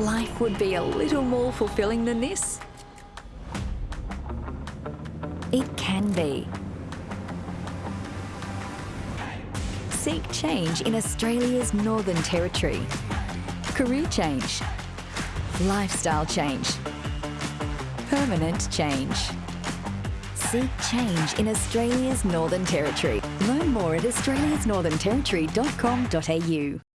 life would be a little more fulfilling than this? It can be. Seek change in Australia's Northern Territory. Career change. Lifestyle change. Permanent change. Seek change in Australia's Northern Territory. Learn more at australiasnorthernterritory.com.au.